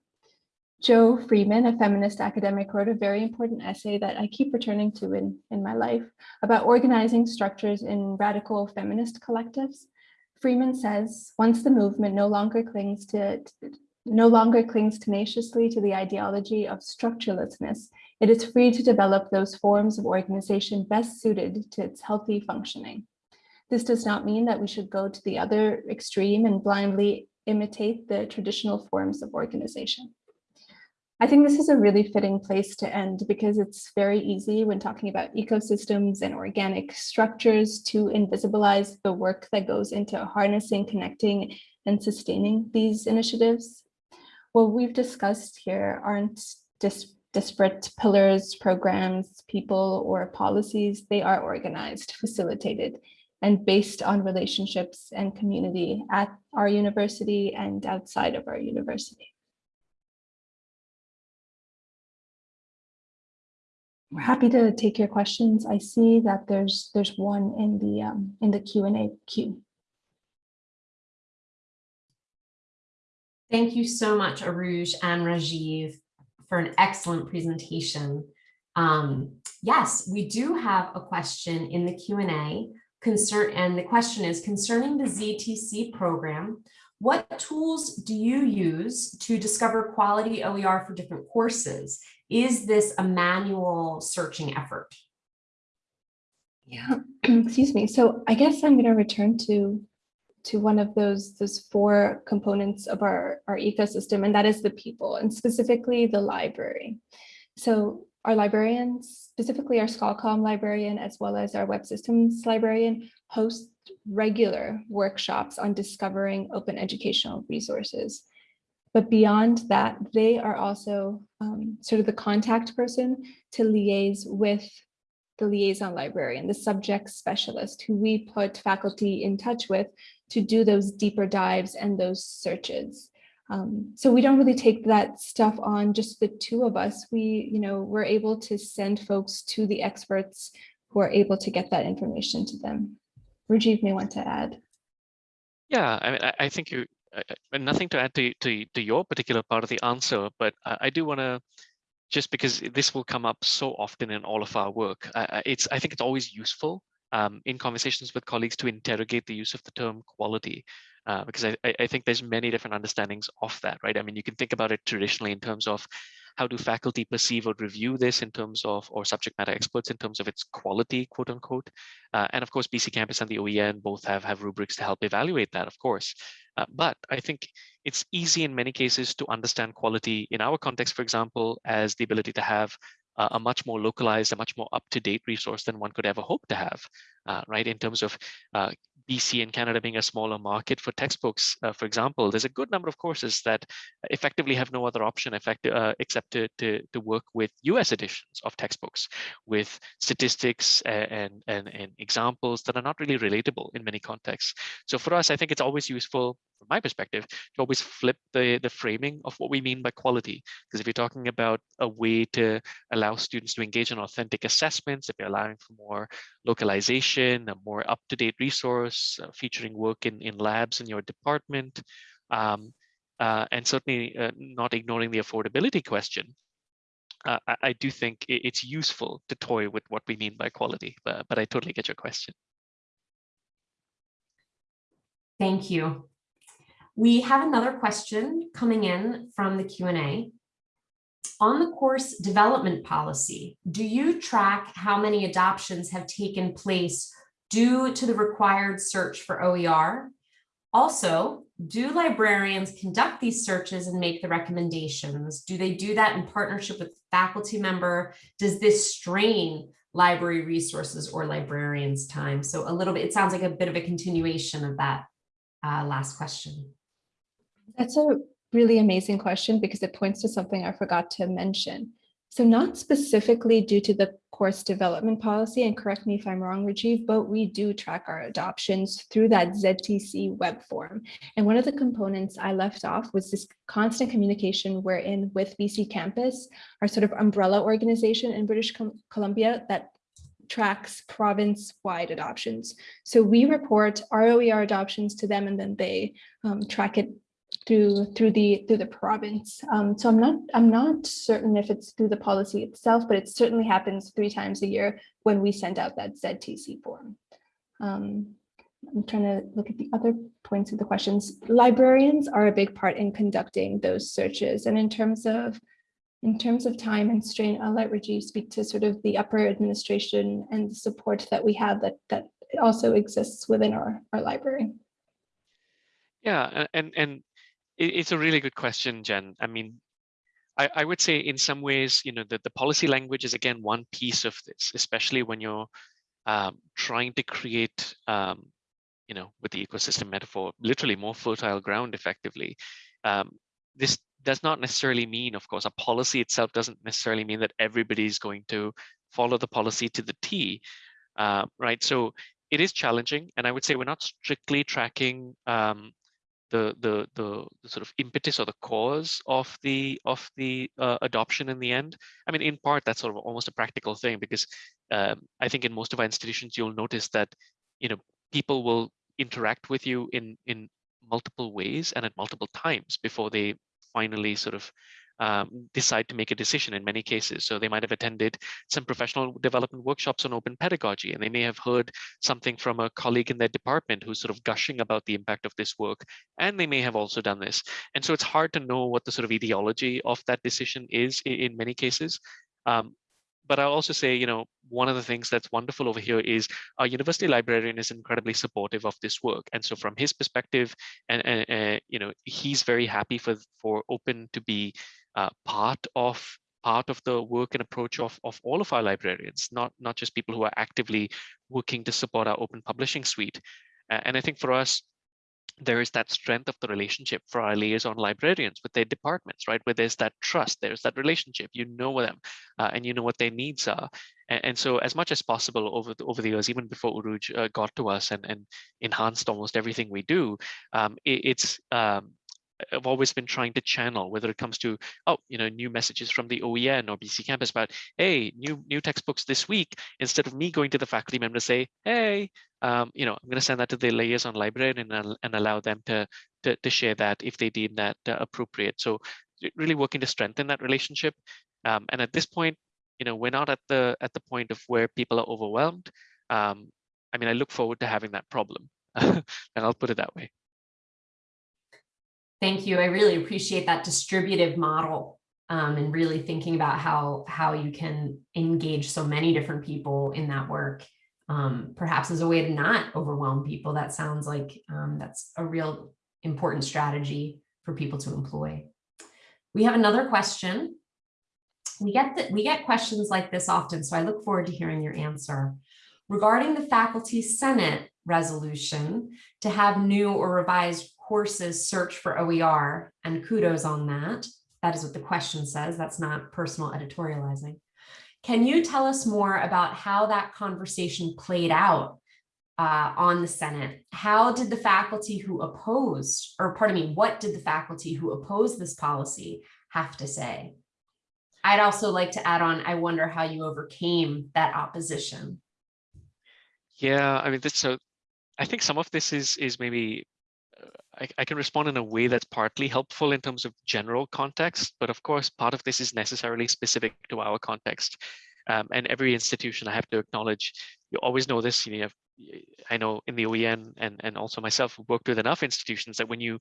Jo Freeman, a feminist academic, wrote a very important essay that I keep returning to in, in my life about organizing structures in radical feminist collectives. Freeman says, once the movement no longer clings to no longer clings tenaciously to the ideology of structurelessness, it is free to develop those forms of organization best suited to its healthy functioning. This does not mean that we should go to the other extreme and blindly imitate the traditional forms of organization. I think this is a really fitting place to end because it's very easy when talking about ecosystems and organic structures to invisibilize the work that goes into harnessing, connecting, and sustaining these initiatives. What we've discussed here aren't dis disparate pillars, programs, people, or policies. They are organized, facilitated, and based on relationships and community at our university and outside of our university. We're happy to take your questions. I see that there's there's one in the um, in the Q and A queue. Thank you so much, Urooj and Rajiv, for an excellent presentation. Um, yes, we do have a question in the Q&A concern, and the question is concerning the ZTC program, what tools do you use to discover quality OER for different courses? Is this a manual searching effort? Yeah, [clears throat] excuse me. So I guess I'm going to return to to one of those those four components of our our ecosystem, and that is the people, and specifically the library. So our librarians, specifically our ScholComm librarian, as well as our web systems librarian, host regular workshops on discovering open educational resources. But beyond that, they are also um, sort of the contact person to liaise with the liaison librarian, the subject specialist who we put faculty in touch with to do those deeper dives and those searches. Um, so we don't really take that stuff on just the two of us. We, you know, we're able to send folks to the experts who are able to get that information to them. Rajiv may want to add. Yeah, I mean, I, I think you uh, nothing to add to, to, to your particular part of the answer, but I, I do want to just because this will come up so often in all of our work. It's I think it's always useful um, in conversations with colleagues to interrogate the use of the term quality, uh, because I, I think there's many different understandings of that, right? I mean, you can think about it traditionally in terms of how do faculty perceive or review this in terms of, or subject matter experts in terms of its quality, quote unquote. Uh, and of course, BC Campus and the OEN both have, have rubrics to help evaluate that, of course. Uh, but I think it's easy in many cases to understand quality in our context, for example, as the ability to have a much more localized, a much more up-to-date resource than one could ever hope to have, uh, right? In terms of uh, BC and Canada being a smaller market for textbooks, uh, for example, there's a good number of courses that effectively have no other option effect, uh, except to, to, to, work with US editions of textbooks with statistics and, and, and examples that are not really relatable in many contexts. So for us, I think it's always useful from my perspective, to always flip the, the framing of what we mean by quality. Because if you're talking about a way to allow students to engage in authentic assessments, if you're allowing for more localization, a more up-to-date resource uh, featuring work in, in labs in your department, um, uh, and certainly uh, not ignoring the affordability question, I, I, do think it's useful to toy with what we mean by quality, but, but I totally get your question. Thank you. We have another question coming in from the Q&A. On the course development policy, do you track how many adoptions have taken place due to the required search for OER? Also, do librarians conduct these searches and make the recommendations? Do they do that in partnership with faculty member? Does this strain library resources or librarians time? So a little bit, it sounds like a bit of a continuation of that uh, last question. That's a really amazing question because it points to something I forgot to mention. So not specifically due to the course development policy, and correct me if I'm wrong, Rajiv, but we do track our adoptions through that ZTC web form. And one of the components I left off was this constant communication we're in with BC Campus, our sort of umbrella organization in British Columbia that tracks province-wide adoptions. So we report ROER adoptions to them and then they um, track it through through the through the province. Um, so I'm not I'm not certain if it's through the policy itself, but it certainly happens three times a year when we send out that ZTC form. Um, I'm trying to look at the other points of the questions. Librarians are a big part in conducting those searches. And in terms of in terms of time and strain, I'll let Rajiv speak to sort of the upper administration and the support that we have that that also exists within our, our library. Yeah, and and it's a really good question, Jen. I mean, I, I would say in some ways, you know, that the policy language is again one piece of this, especially when you're um, trying to create, um, you know, with the ecosystem metaphor, literally more fertile ground effectively. Um, this does not necessarily mean, of course, a policy itself doesn't necessarily mean that everybody is going to follow the policy to the T, uh, right? So it is challenging, and I would say we're not strictly tracking um, the, the the sort of impetus or the cause of the of the uh, adoption in the end. I mean, in part, that's sort of almost a practical thing because um, I think in most of our institutions, you'll notice that you know people will interact with you in in multiple ways and at multiple times before they finally sort of um, decide to make a decision in many cases. So they might have attended some professional development workshops on open pedagogy, and they may have heard something from a colleague in their department who's sort of gushing about the impact of this work, and they may have also done this. And so it's hard to know what the sort of ideology of that decision is in, in many cases. Um, but I'll also say, you know, one of the things that's wonderful over here is our university librarian is incredibly supportive of this work. And so from his perspective, and, and uh, you know, he's very happy for, for open to be uh, part of part of the work and approach of, of all of our librarians, not, not just people who are actively working to support our open publishing suite. And I think for us, there is that strength of the relationship for our liaison librarians with their departments, right? Where there's that trust, there's that relationship, you know them uh, and you know what their needs are. And, and, so as much as possible over the, over the years, even before Urooj uh, got to us and, and enhanced almost everything we do, um, it, it's um, I've always been trying to channel, whether it comes to, oh, you know, new messages from the OEN or BC Campus about, hey, new new textbooks this week, instead of me going to the faculty member to say, hey, um, you know, I'm going to send that to the liaison librarian and, and allow them to, to, to share that if they deem that uh, appropriate. So really working to strengthen that relationship. Um, and at this point, you know, we're not at the at the point of where people are overwhelmed. Um, I mean, I look forward to having that problem, [laughs] and I'll put it that way. Thank you. I really appreciate that distributive model um, and really thinking about how, how you can engage so many different people in that work, um, perhaps as a way to not overwhelm people. That sounds like um, that's a real important strategy for people to employ. We have another question. We get that we get questions like this often, so I look forward to hearing your answer. Regarding the Faculty Senate resolution to have new or revised courses search for OER and kudos on that. That is what the question says. That's not personal editorializing. Can you tell us more about how that conversation played out uh, on the Senate? How did the faculty who opposed, or pardon me, what did the faculty who opposed this policy have to say? I'd also like to add on, I wonder how you overcame that opposition. Yeah, I mean, this, so I think some of this is is maybe I, I, can respond in a way that's partly helpful in terms of general context, but of course, part of this is necessarily specific to our context. Um, and every institution, I have to acknowledge, you always know this, you know, I know in the OEN and, and also myself worked with enough institutions that when you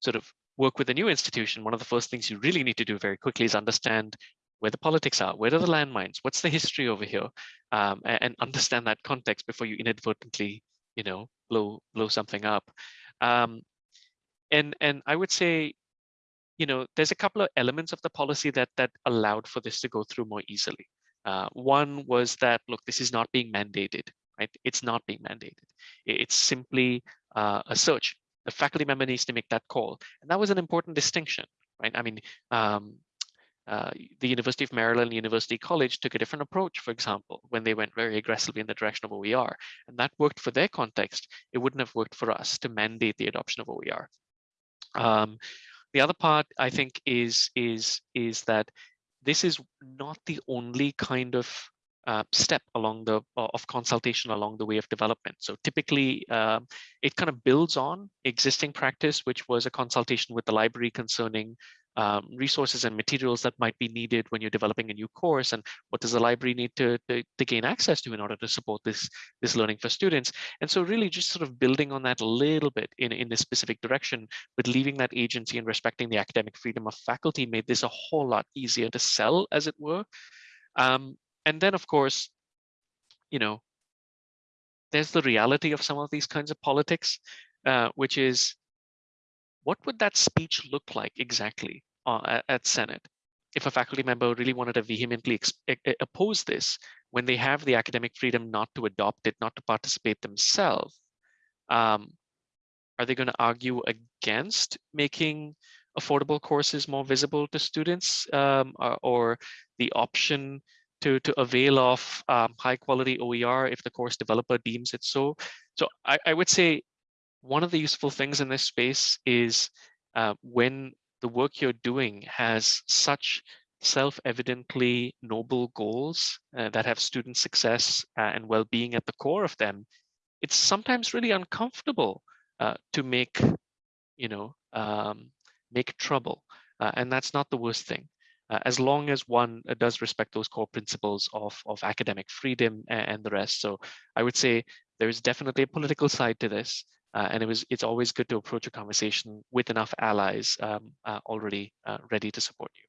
sort of work with a new institution, one of the first things you really need to do very quickly is understand where the politics are, where are the landmines, what's the history over here, um, and, and, understand that context before you inadvertently, you know, blow blow something up. Um, and and I would say, you know, there's a couple of elements of the policy that that allowed for this to go through more easily. Uh, one was that look, this is not being mandated, right? It's not being mandated. It's simply uh, a search. The faculty member needs to make that call, and that was an important distinction, right? I mean, um, uh, the University of Maryland University College took a different approach, for example, when they went very aggressively in the direction of OER. And that worked for their context. It wouldn't have worked for us to mandate the adoption of OER. Um, the other part, I think, is, is, is that this is not the only kind of uh, step along the of consultation along the way of development. So typically, um, it kind of builds on existing practice, which was a consultation with the library concerning um, resources and materials that might be needed when you're developing a new course and what does the library need to, to, to, gain access to in order to support this, this learning for students. And so really just sort of building on that a little bit in, in this specific direction, but leaving that agency and respecting the academic freedom of faculty made this a whole lot easier to sell, as it were. Um, and then, of course, you know, there's the reality of some of these kinds of politics, uh, which is what would that speech look like exactly uh, at, at Senate if a faculty member really wanted to vehemently oppose this when they have the academic freedom not to adopt it, not to participate themselves? Um, are they going to argue against making affordable courses more visible to students um, or, or, the option to, to avail of um, high quality OER if the course developer deems it so? So I, I would say one of the useful things in this space is uh, when the work you're doing has such self-evidently noble goals uh, that have student success uh, and well-being at the core of them, it's sometimes really uncomfortable uh, to make, you know, um, make trouble. Uh, and that's not the worst thing. Uh, as long as one does respect those core principles of, of academic freedom and, and the rest. So I would say there's definitely a political side to this. Uh, and it was it's always good to approach a conversation with enough allies um, uh, already uh, ready to support you.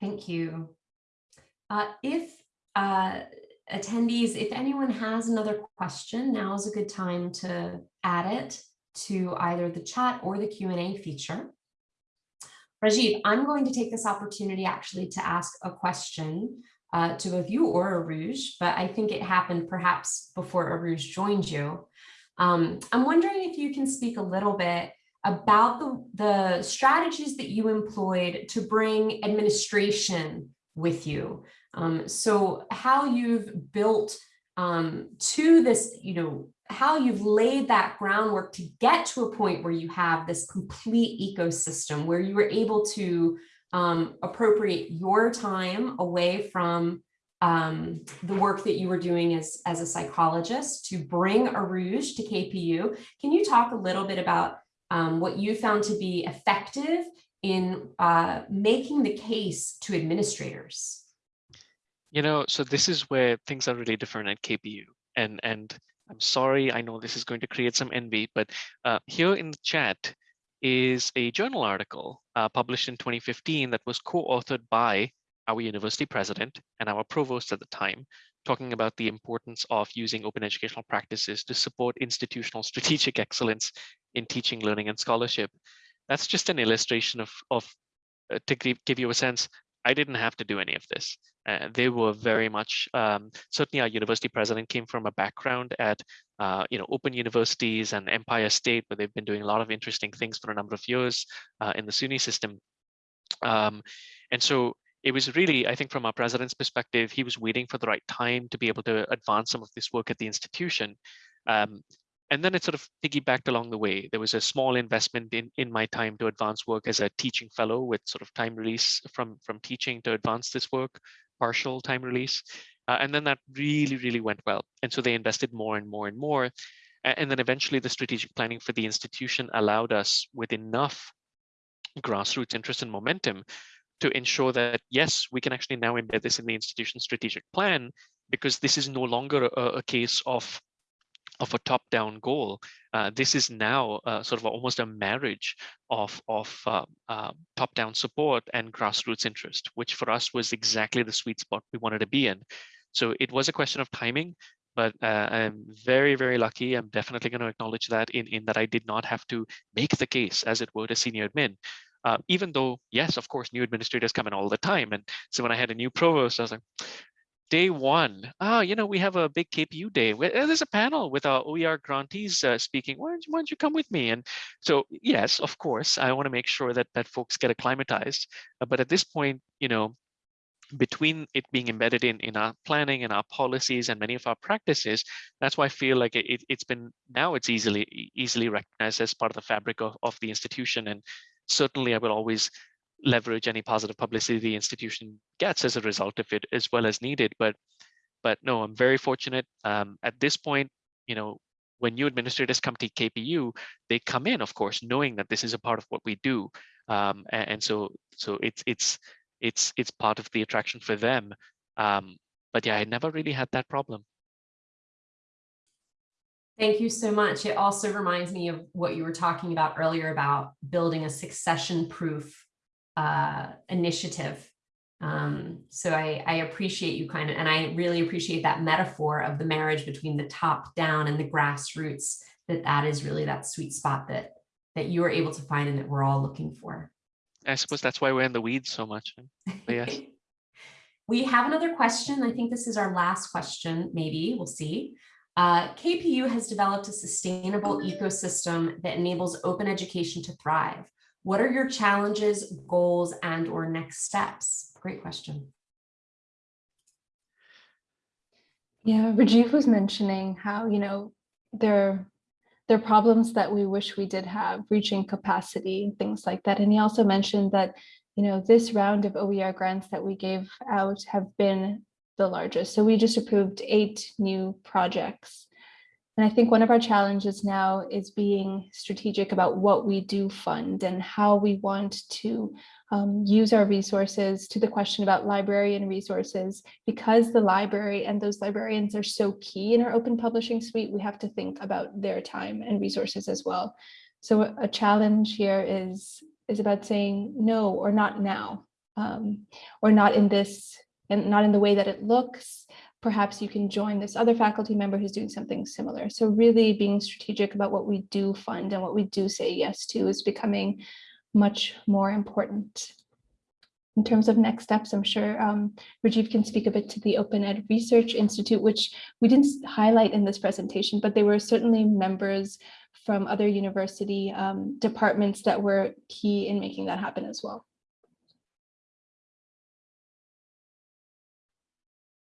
Thank you. Uh, if uh, attendees, if anyone has another question, now is a good time to add it to either the chat or the Q&A feature. Rajiv, I'm going to take this opportunity actually to ask a question uh, to both you or Urooj, but I think it happened perhaps before Urooj joined you. Um, I'm wondering if you can speak a little bit about the, the strategies that you employed to bring administration with you. Um, so how you've built um, to this, you know, how you've laid that groundwork to get to a point where you have this complete ecosystem where you were able to um, appropriate your time away from um, the work that you were doing as, as a psychologist to bring Urooj to KPU. Can you talk a little bit about um, what you found to be effective in uh, making the case to administrators? You know, so this is where things are really different at KPU. And, and I'm sorry, I know this is going to create some envy, but uh, here in the chat, is a journal article uh, published in 2015 that was co-authored by our university president and our provost at the time, talking about the importance of using open educational practices to support institutional [laughs] strategic excellence in teaching, learning, and scholarship. That's just an illustration of, of uh, to give, you a sense, I didn't have to do any of this. Uh, they were very much, um, certainly our university president came from a background at, uh, you know, open universities and Empire State, where they've been doing a lot of interesting things for a number of years uh, in the SUNY system. Um, and so it was really, I think from our president's perspective, he was waiting for the right time to be able to advance some of this work at the institution. Um, and then it sort of piggybacked along the way. There was a small investment in, in my time to advance work as a teaching fellow with sort of time release from, from teaching to advance this work, partial time release. Uh, and then that really, really went well. And so they invested more and more and more. And then eventually the strategic planning for the institution allowed us with enough grassroots interest and momentum to ensure that, yes, we can actually now embed this in the institution strategic plan because this is no longer a, a case of of a top-down goal. Uh, this is now uh, sort of almost a marriage of, of uh, uh, top-down support and grassroots interest, which for us was exactly the sweet spot we wanted to be in. So it was a question of timing, but uh, I'm very, very lucky. I'm definitely going to acknowledge that in, in that I did not have to make the case, as it were, to senior admin. Uh, even though, yes, of course, new administrators come in all the time. And so when I had a new provost, I was like, day one, ah, you know, we have a big KPU day. Uh, there's a panel with our OER grantees uh, speaking. Why don't, you, why don't you come with me? And so, yes, of course, I want to make sure that that folks get acclimatized. Uh, but at this point, you know, between it being embedded in, in our planning and our policies and many of our practices, that's why I feel like it, it's been now it's easily easily recognized as part of the fabric of, of the institution. And certainly I will always leverage any positive publicity the institution gets as a result of it as well as needed. But but no, I'm very fortunate. Um, at this point, you know, when new administrators come to KPU, they come in, of course, knowing that this is a part of what we do. Um, and, and so so it's it's it's it's part of the attraction for them. Um, but yeah, I never really had that problem. Thank you so much. It also reminds me of what you were talking about earlier about building a succession proof uh, initiative. Um, so I, I appreciate you kind of, and I really appreciate that metaphor of the marriage between the top down and the grassroots, that that is really that sweet spot that, that you are able to find and that we're all looking for. I suppose that's why we're in the weeds so much. But yes. [laughs] we have another question. I think this is our last question, maybe, we'll see. Uh, KPU has developed a sustainable ecosystem that enables open education to thrive. What are your challenges, goals, and or next steps? Great question. Yeah, Rajiv was mentioning how, you know, there there are problems that we wish we did have, reaching capacity and things like that. And he also mentioned that, you know, this round of OER grants that we gave out have been the largest. So we just approved eight new projects. And I think one of our challenges now is being strategic about what we do fund and how we want to um, use our resources to the question about librarian resources, because the library and those librarians are so key in our open publishing suite, we have to think about their time and resources as well. So a challenge here is, is about saying no or not now, um, or not in this and not in the way that it looks. Perhaps you can join this other faculty member who's doing something similar. So really being strategic about what we do fund and what we do say yes to is becoming much more important. In terms of next steps, I'm sure um, Rajiv can speak a bit to the Open Ed Research Institute, which we didn't highlight in this presentation, but they were certainly members from other university um, departments that were key in making that happen as well.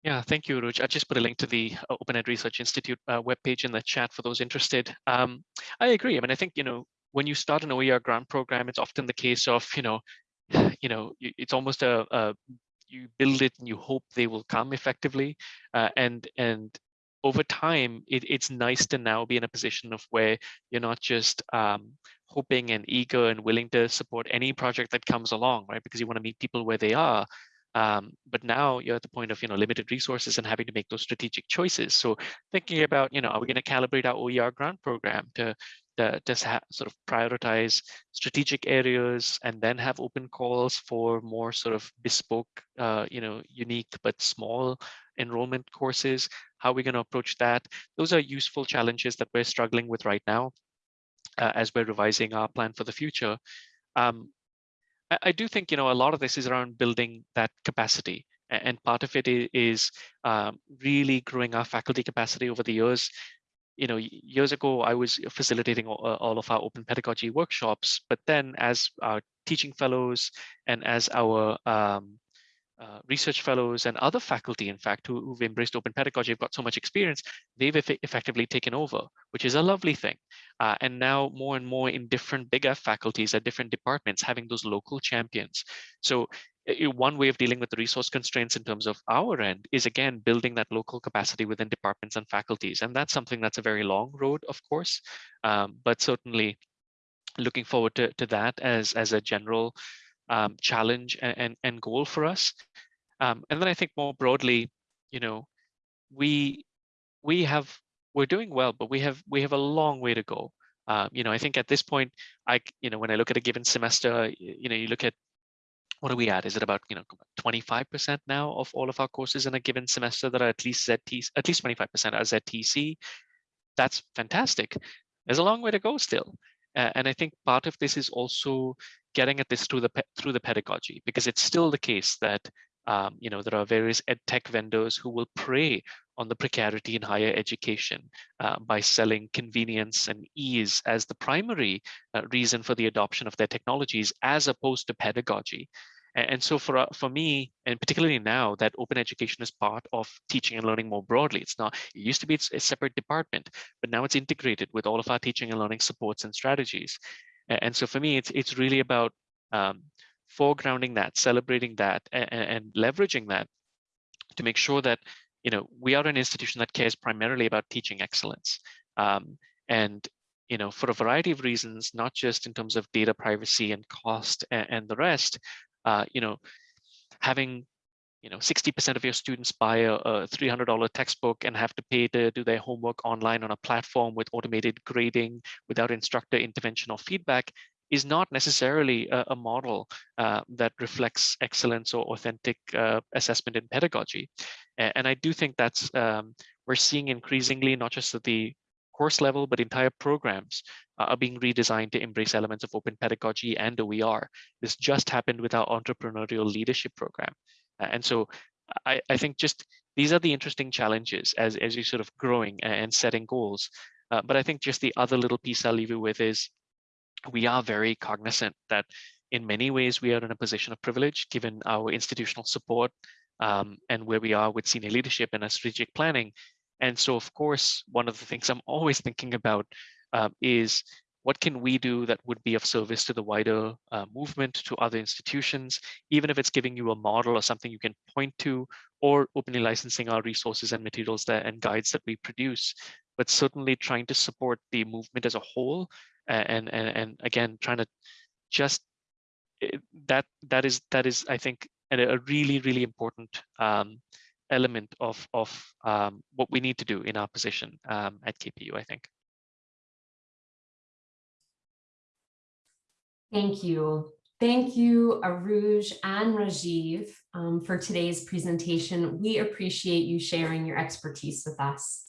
Yeah, thank you, Ruj. I just put a link to the uh, Open Ed Research Institute uh, webpage in the chat for those interested. Um, I agree. I mean, I think, you know, when you start an OER grant program, it's often the case of, you know, [sighs] you know, it's almost a, a you build it and you hope they will come effectively. Uh, and and over time, it, it's nice to now be in a position of where you're not just um, hoping and eager and willing to support any project that comes along, right? Because you want to meet people where they are. Um, but now you're at the point of you know limited resources and having to make those strategic choices. So thinking about you know are we going to calibrate our OER grant program to to just sort of prioritize strategic areas and then have open calls for more sort of bespoke, uh, you know, unique but small enrollment courses. How are we going to approach that? Those are useful challenges that we're struggling with right now uh, as we're revising our plan for the future. Um, I, I, do think, you know, a lot of this is around building that capacity. And part of it is um, really growing our faculty capacity over the years you know, years ago, I was facilitating all, of our open pedagogy workshops, but then as our teaching fellows and as our um, uh, research fellows and other faculty, in fact, who, have embraced open pedagogy, have got so much experience, they've eff effectively taken over, which is a lovely thing. Uh, and now more and more in different bigger faculties at different departments, having those local champions. So one way of dealing with the resource constraints in terms of our end is again building that local capacity within departments and faculties. And that's something that's a very long road of course um, but certainly looking forward to, to that as as a general um, challenge and, and, and goal for us. Um, and then I think more broadly you know we we have we're doing well but we have we have a long way to go. Um, you know I think at this point I you know when I look at a given semester you know you look at what are we at? Is it about you know 25% now of all of our courses in a given semester that are at least ZT, at least 25% are ZTC? That's fantastic. There's a long way to go still. Uh, and I think part of this is also getting at this through the through the pedagogy, because it's still the case that um, you know there are various ed tech vendors who will prey on the precarity in higher education uh, by selling convenience and ease as the primary uh, reason for the adoption of their technologies, as opposed to pedagogy. And so for, uh, for me, and particularly now that open education is part of teaching and learning more broadly, it's not, it used to be a separate department, but now it's integrated with all of our teaching and learning supports and strategies. And so for me, it's, it's really about um, foregrounding that, celebrating that, and, and leveraging that to make sure that you know we are an institution that cares primarily about teaching excellence. Um, and you know, for a variety of reasons, not just in terms of data privacy and cost and, and the rest, uh, you know, having you know 60% of your students buy a, a $300 textbook and have to pay to do their homework online on a platform with automated grading without instructor intervention or feedback is not necessarily a, a model uh, that reflects excellence or authentic uh, assessment in pedagogy. And, I do think that's um, we're seeing increasingly, not just at the course level, but entire programs uh, are being redesigned to embrace elements of open pedagogy and OER. This just happened with our entrepreneurial leadership program. And so I, I, think just these are the interesting challenges as, as you're sort of growing and setting goals. Uh, but I think just the other little piece I'll leave you with is we are very cognizant that in many ways we are in a position of privilege given our institutional support um, and where we are with senior leadership and our strategic planning. And so, of course, one of the things I'm [laughs] always thinking about um, is what can we do that would be of service to the wider uh, movement, to other institutions, even if it's giving you a model or something you can point to, or openly licensing our resources and materials there and guides that we produce, but certainly trying to support the movement as a whole, and and and again trying to just eh, that that is that is I think a really really important um, element of, of um, what we need to do in our position um, at KPU, I think. Thank you. Thank you, Urooj and Rajiv, um, for today's presentation. We appreciate you sharing your expertise with us.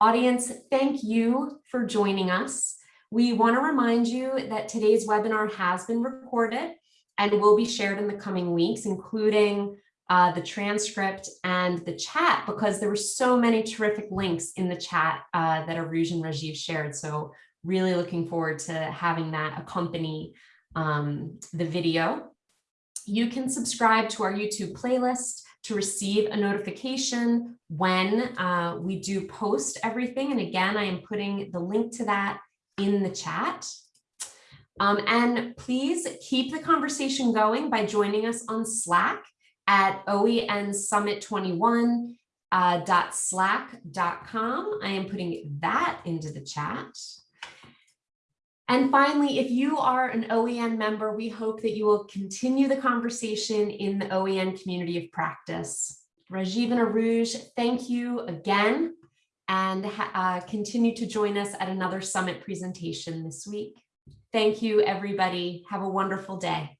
Audience, thank you for joining us. We want to remind you that today's webinar has been recorded and will be shared in the coming weeks, including uh, the transcript and the chat because there were so many terrific links in the chat uh, that Urooj and Rajiv shared. So really looking forward to having that accompany um, the video. You can subscribe to our YouTube playlist to receive a notification when uh, we do post everything. And again, I am putting the link to that in the chat. Um, and please keep the conversation going by joining us on Slack at oensummit21.slack.com. uh. I am putting that into the chat. And finally, if you are an OEN member, we hope that you will continue the conversation in the OEN community of practice. Rajiv and Urooj, thank you again and uh, continue to join us at another summit presentation this week. Thank you, everybody. Have a wonderful day.